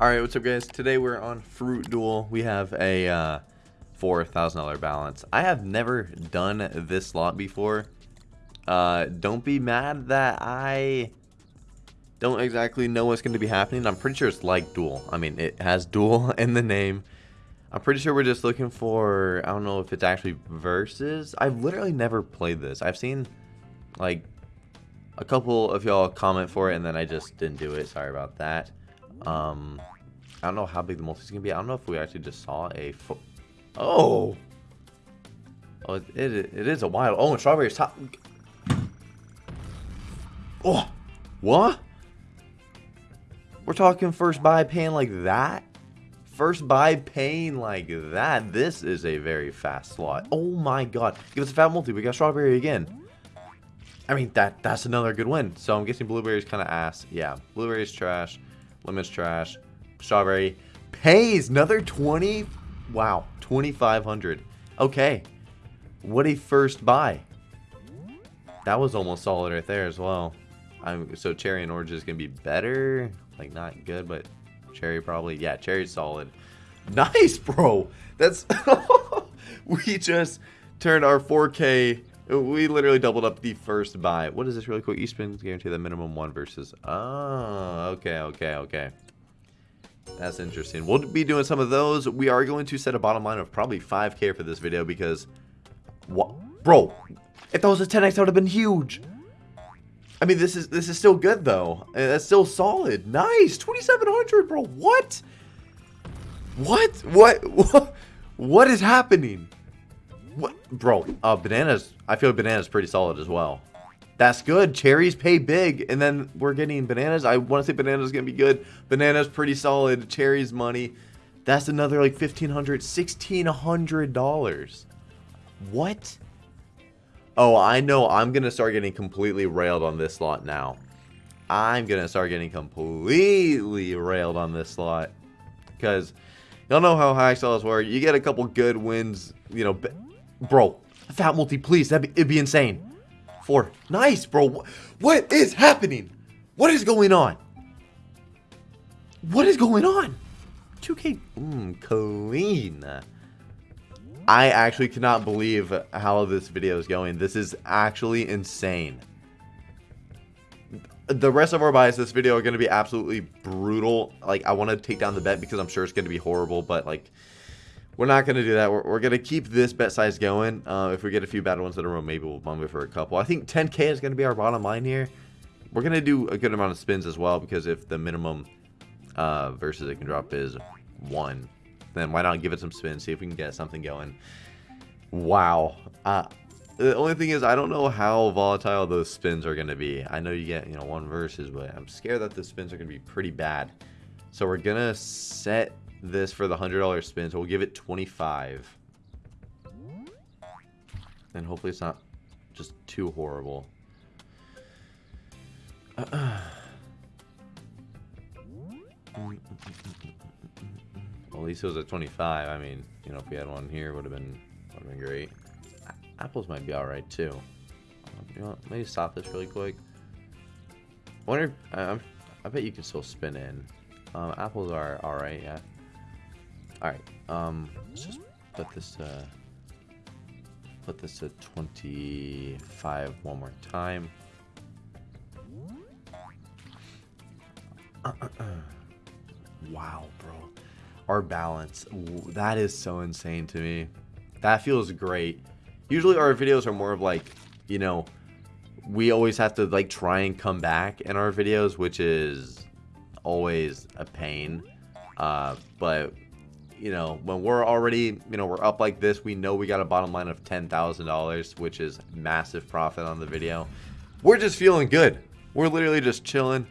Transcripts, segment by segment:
Alright, what's up guys? Today we're on Fruit Duel. We have a uh, $4,000 balance. I have never done this slot before. Uh, don't be mad that I don't exactly know what's going to be happening. I'm pretty sure it's like Duel. I mean, it has Duel in the name. I'm pretty sure we're just looking for, I don't know if it's actually versus. I've literally never played this. I've seen, like, a couple of y'all comment for it, and then I just didn't do it. Sorry about that. Um, I don't know how big the multi's gonna be. I don't know if we actually just saw a. oh. Oh, it, it, it is a wild. Oh, and strawberry's top. Oh, what? We're talking first buy paying like that. First buy paying like that. This is a very fast slot. Oh my god. Give us a fat multi. We got strawberry again. I mean, that that's another good win. So I'm guessing blueberry's kind of ass. Yeah, blueberry's trash. Lemon's trash. Strawberry pays another 20. Wow, 2,500. Okay. What a first buy. That was almost solid right there as well. I'm so cherry and orange is gonna be better. Like not good, but cherry probably. Yeah, cherry's solid. Nice, bro. That's we just turned our 4K. We literally doubled up the first buy. What is this really quick? Eastman's guarantee the minimum one versus. Oh, okay, okay, okay. That's interesting. We'll be doing some of those. We are going to set a bottom line of probably 5k for this video because... What? Bro, if that was a 10x, that would have been huge. I mean, this is this is still good, though. That's still solid. Nice. 2,700, bro. What? What? What? What? What is happening? What? Bro, uh, bananas. I feel bananas pretty solid as well. That's good. Cherries pay big, and then we're getting bananas. I want to say bananas going to be good. Bananas pretty solid. Cherries money. That's another like $1,500, $1,600. What? Oh, I know. I'm going to start getting completely railed on this slot now. I'm going to start getting completely railed on this slot. Because y'all know how high sellers work. You get a couple good wins, you know. Bro, fat multi, please. That'd be, it'd be insane. Four. Nice, bro. What is happening? What is going on? What is going on? 2K. Mmm, clean. I actually cannot believe how this video is going. This is actually insane. The rest of our buys this video are going to be absolutely brutal. Like, I want to take down the bet because I'm sure it's going to be horrible, but, like, we're not going to do that. We're, we're going to keep this bet size going. Uh, if we get a few bad ones in a row, maybe we'll bump it for a couple. I think 10k is going to be our bottom line here. We're going to do a good amount of spins as well because if the minimum uh, versus it can drop is 1, then why not give it some spins, see if we can get something going. Wow. Uh, the only thing is I don't know how volatile those spins are going to be. I know you get, you know, one versus, but I'm scared that the spins are going to be pretty bad. So we're going to set this for the $100 spin, so we'll give it 25 And hopefully it's not just too horrible. Well, at least it was at 25. I mean, you know, if we had one here, would have been would have been great. Apples might be all right too. Um, you know, maybe stop this really quick. I wonder. If, I bet you can still spin in. Um, apples are all right. Yeah. Alright, um, let's just put this, uh, put this to 25 one more time. wow, bro. Our balance, that is so insane to me. That feels great. Usually our videos are more of like, you know, we always have to like try and come back in our videos, which is always a pain. Uh, but you know, when we're already, you know, we're up like this, we know we got a bottom line of $10,000, which is massive profit on the video. We're just feeling good. We're literally just chilling.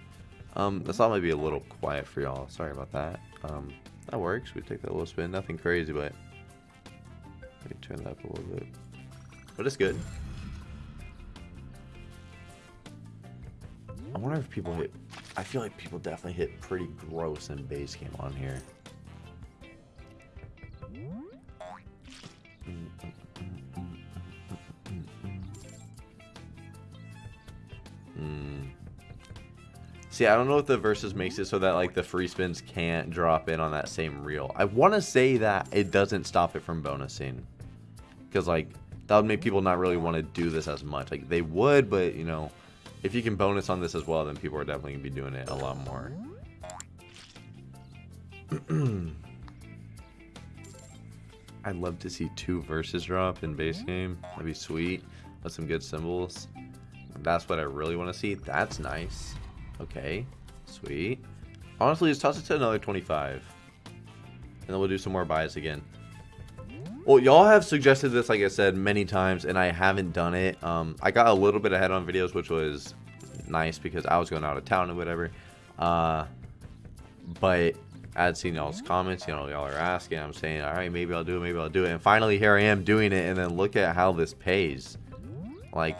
Um, this all might be a little quiet for y'all. Sorry about that. Um, that works. We take that little spin. Nothing crazy, but let me turn that up a little bit. But it's good. I wonder if people hit... I feel like people definitely hit pretty gross in base game on here. See, I don't know if the versus makes it so that like the free spins can't drop in on that same reel. I want to say that it doesn't stop it from bonusing. Because like that would make people not really want to do this as much. Like they would, but you know, if you can bonus on this as well, then people are definitely going to be doing it a lot more. I'd love to see two verses drop in base game. That'd be sweet. With some good symbols. That's what I really want to see. That's nice. Okay. Sweet. Honestly, just toss it to another 25. And then we'll do some more buys again. Well, y'all have suggested this, like I said, many times, and I haven't done it. Um, I got a little bit ahead on videos, which was nice because I was going out of town and whatever. Uh, but I'd seen y'all's comments, you know, y'all are asking. I'm saying, all right, maybe I'll do it, maybe I'll do it. And finally, here I am doing it, and then look at how this pays. Like,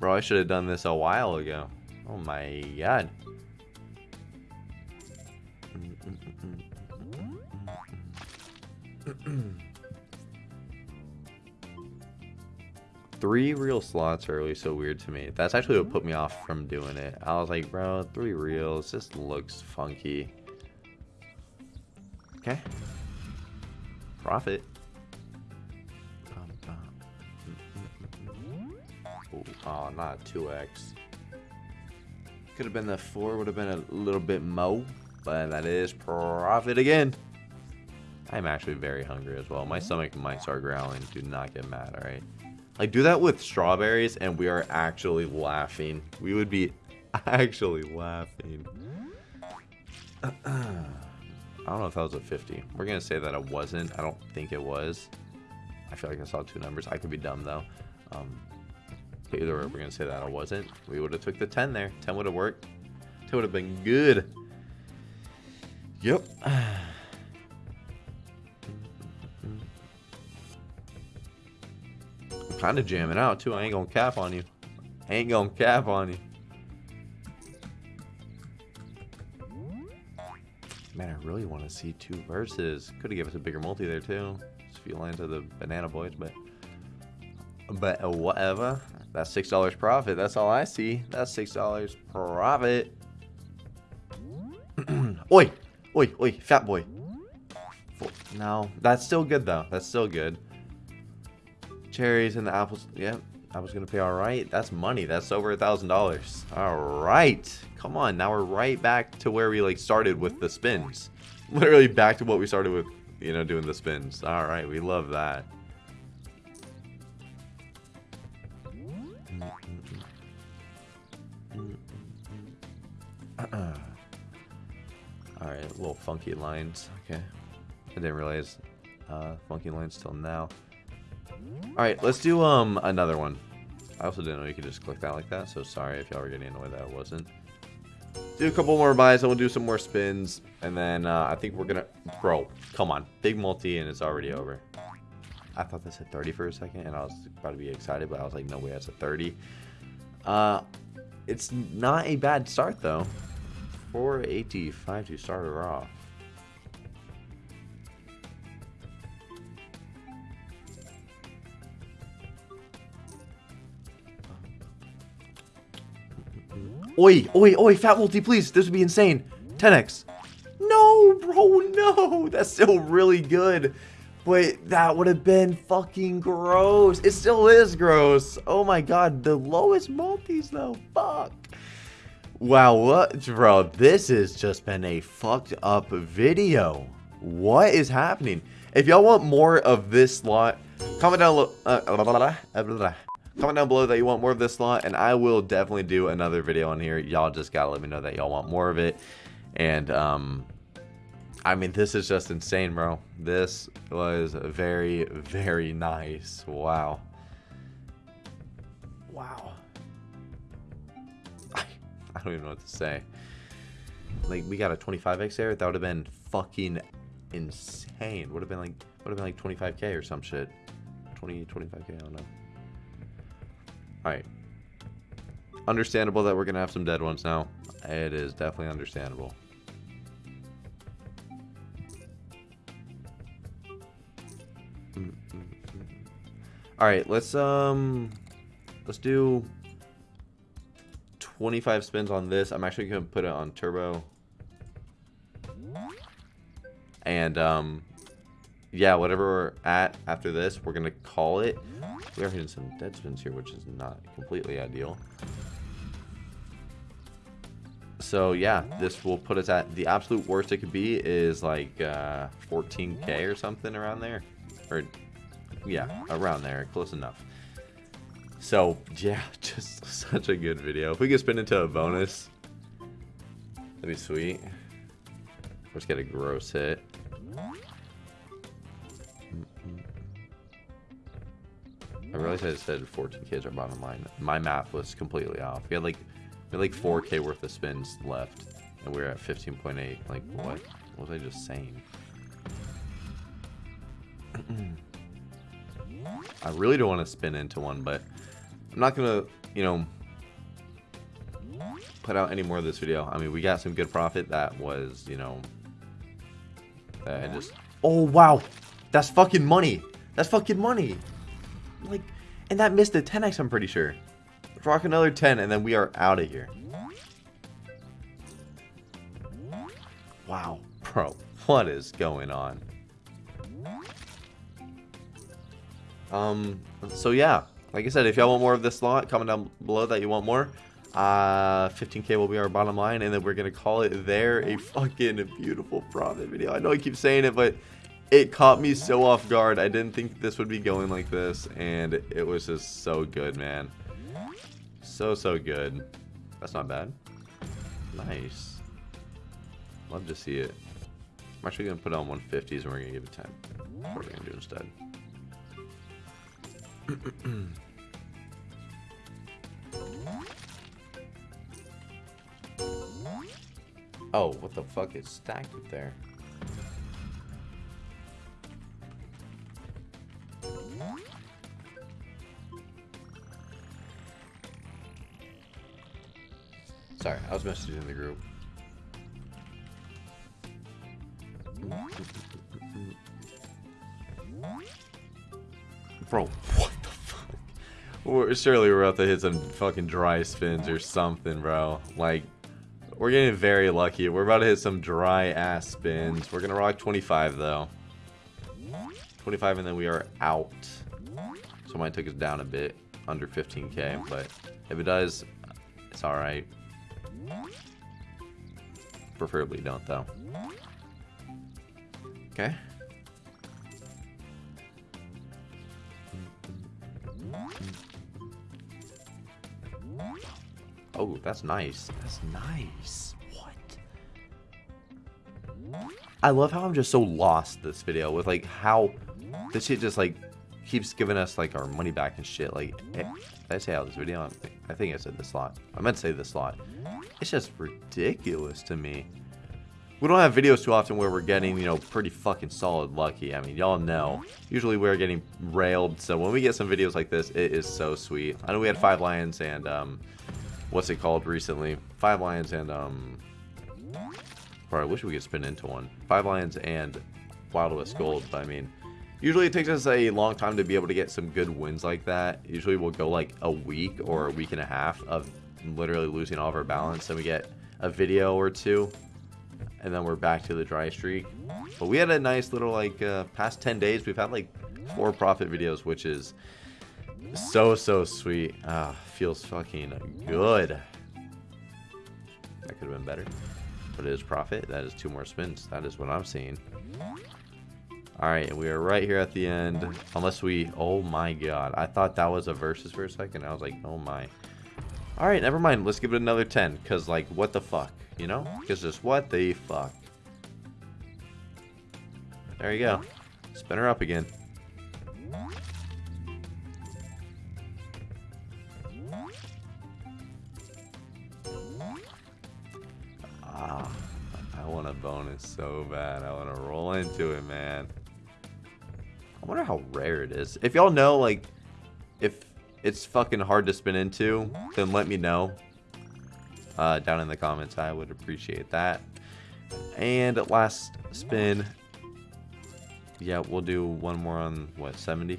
bro, I should have done this a while ago. Oh my god. three reel slots are really so weird to me. That's actually what put me off from doing it. I was like, bro, three reels just looks funky. Okay. Profit. Oh, not 2x. Could have been the 4, would have been a little bit mo, but that is profit again. I'm actually very hungry as well. My stomach might start growling. Do not get mad, alright? Like, do that with strawberries, and we are actually laughing. We would be actually laughing. I don't know if that was a 50. We're going to say that it wasn't. I don't think it was. I feel like I saw two numbers. I could be dumb, though. Um, either we're going to say that I wasn't. We would have took the 10 there. 10 would have worked. 10 would have been good. Yep. I'm kind of jamming out too. I ain't gonna cap on you. I ain't gonna cap on you. Man, I really want to see two verses. Could have given us a bigger multi there too. Just a few lines into the banana boys, but but whatever. That's six dollars profit. That's all I see. That's six dollars profit. oi, oi, oi, fat boy. No, that's still good though. That's still good. Cherries and the apples. Yeah, I was gonna pay all right. That's money. That's over a thousand dollars. All right, come on. Now we're right back to where we like started with the spins. Literally back to what we started with, you know, doing the spins. All right, we love that. All right, little funky lines. Okay, I didn't realize uh, funky lines till now. Alright, let's do um another one. I also didn't know you could just click that like that, so sorry if y'all were getting annoyed that it wasn't. Do a couple more buys, and we'll do some more spins, and then uh, I think we're gonna... Bro, come on. Big multi, and it's already over. I thought this had 30 for a second, and I was about to be excited, but I was like, no way, that's a 30. Uh, it's not a bad start, though. 485 to start her off. Oi, oi, oi, fat multi, please. This would be insane. 10x. No, bro, no. That's still really good. But that would have been fucking gross. It still is gross. Oh my god, the lowest multis though. Fuck. Wow, what? Bro, this has just been a fucked up video. What is happening? If y'all want more of this slot, comment down below. Uh, Comment down below that you want more of this slot, and I will definitely do another video on here. Y'all just gotta let me know that y'all want more of it. And, um, I mean, this is just insane, bro. This was very, very nice. Wow. Wow. I don't even know what to say. Like, we got a 25x there. That would have been fucking insane. Would have been like, would have been like 25k or some shit. 20, 25k, I don't know. Alright. Understandable that we're going to have some dead ones now. It is definitely understandable. Mm, mm, mm. Alright, let's, um... Let's do... 25 spins on this. I'm actually going to put it on turbo. And, um, yeah, whatever we're at after this, we're going to call it. We are hitting some dead spins here, which is not completely ideal. So, yeah, this will put us at the absolute worst it could be is like uh, 14k or something around there. Or, yeah, around there. Close enough. So, yeah, just such a good video. If we could spin into a bonus, that'd be sweet. Let's get a gross hit. I realized I said 14k is our bottom line. My math was completely off. We had like we had like 4k worth of spins left, and we are at 15.8. Like what? What was I just saying? I really don't want to spin into one, but I'm not gonna, you know, put out any more of this video. I mean, we got some good profit. That was, you know, I just. Oh wow, that's fucking money. That's fucking money. Like, and that missed a 10x, I'm pretty sure. Rock another 10, and then we are out of here. Wow, bro, what is going on? Um, so yeah, like I said, if y'all want more of this slot, comment down below that you want more. Uh, 15k will be our bottom line, and then we're gonna call it there a fucking beautiful profit video. I know I keep saying it, but it caught me so off guard. I didn't think this would be going like this, and it was just so good, man. So, so good. That's not bad. Nice. Love to see it. I'm actually going to put on 150s, and we're going to give it 10. What are we going to do instead? oh, what the fuck is stacked up there? Sorry, I was messaging the group. Bro, what the fuck? We're, surely we're about to hit some fucking dry spins or something, bro. Like, we're getting very lucky. We're about to hit some dry ass spins. We're gonna rock 25 though. 25 and then we are out. So might take us down a bit, under 15k, but if it does, it's alright. Preferably don't, though. Okay. Oh, that's nice. That's nice. What? I love how I'm just so lost this video with like how this shit just like keeps giving us like our money back and shit. Like, eh, did I say how this video? I think I said this lot. I meant to say this lot. It's just ridiculous to me. We don't have videos too often where we're getting, you know, pretty fucking solid lucky. I mean, y'all know. Usually we're getting railed. So when we get some videos like this, it is so sweet. I know we had five lions and, um, what's it called recently? Five lions and, um, or I wish we could spin into one. Five lions and Wild West Gold, but I mean, Usually it takes us a long time to be able to get some good wins like that. Usually we'll go like a week or a week and a half of literally losing all of our balance. Then we get a video or two. And then we're back to the dry streak. But we had a nice little like uh, past 10 days. We've had like four profit videos, which is so, so sweet. Ah, feels fucking good. That could have been better. But it is profit. That is two more spins. That is what I'm seeing. Alright, we are right here at the end. Unless we... Oh my god. I thought that was a versus for a second. I was like, oh my. Alright, never mind. Let's give it another 10. Because, like, what the fuck? You know? Because just what the fuck? There you go. Spin her up again. So bad. I want to roll into it, man. I wonder how rare it is. If y'all know, like, if it's fucking hard to spin into, then let me know uh, down in the comments. I would appreciate that. And last spin. Yeah, we'll do one more on, what, 70?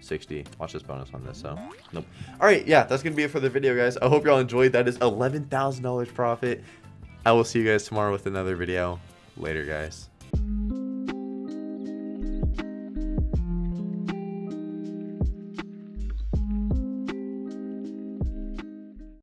60. Watch this bonus on this, so nope. All right, yeah, that's gonna be it for the video, guys. I hope y'all enjoyed. That is $11,000 profit. I will see you guys tomorrow with another video. Later, guys.